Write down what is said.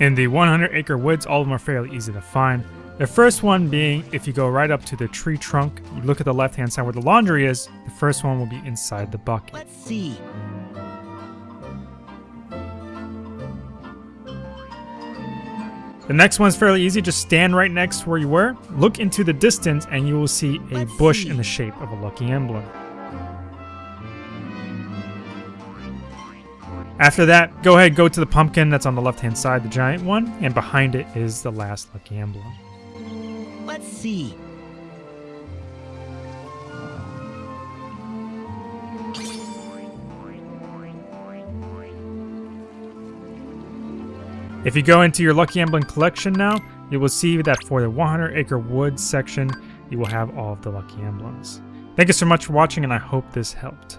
In the 100 acre woods, all of them are fairly easy to find. The first one being if you go right up to the tree trunk, you look at the left hand side where the laundry is, the first one will be inside the bucket. Let's see. The next one's fairly easy, just stand right next to where you were, look into the distance, and you will see a Let's bush see. in the shape of a lucky emblem. After that, go ahead, go to the pumpkin that's on the left hand side, the giant one, and behind it is the last lucky emblem. Let's see. If you go into your Lucky Emblem collection now, you will see that for the 100 Acre Woods section, you will have all of the Lucky Emblems. Thank you so much for watching and I hope this helped.